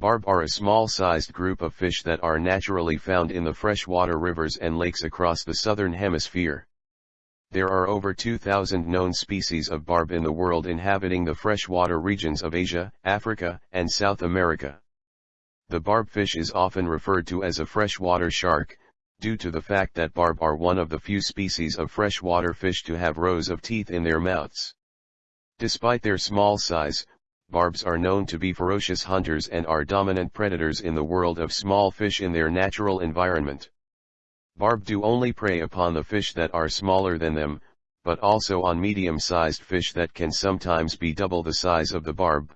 Barb are a small-sized group of fish that are naturally found in the freshwater rivers and lakes across the southern hemisphere. There are over 2,000 known species of barb in the world inhabiting the freshwater regions of Asia, Africa, and South America. The barb fish is often referred to as a freshwater shark, due to the fact that barb are one of the few species of freshwater fish to have rows of teeth in their mouths. Despite their small size, barbs are known to be ferocious hunters and are dominant predators in the world of small fish in their natural environment. Barb do only prey upon the fish that are smaller than them, but also on medium-sized fish that can sometimes be double the size of the barb.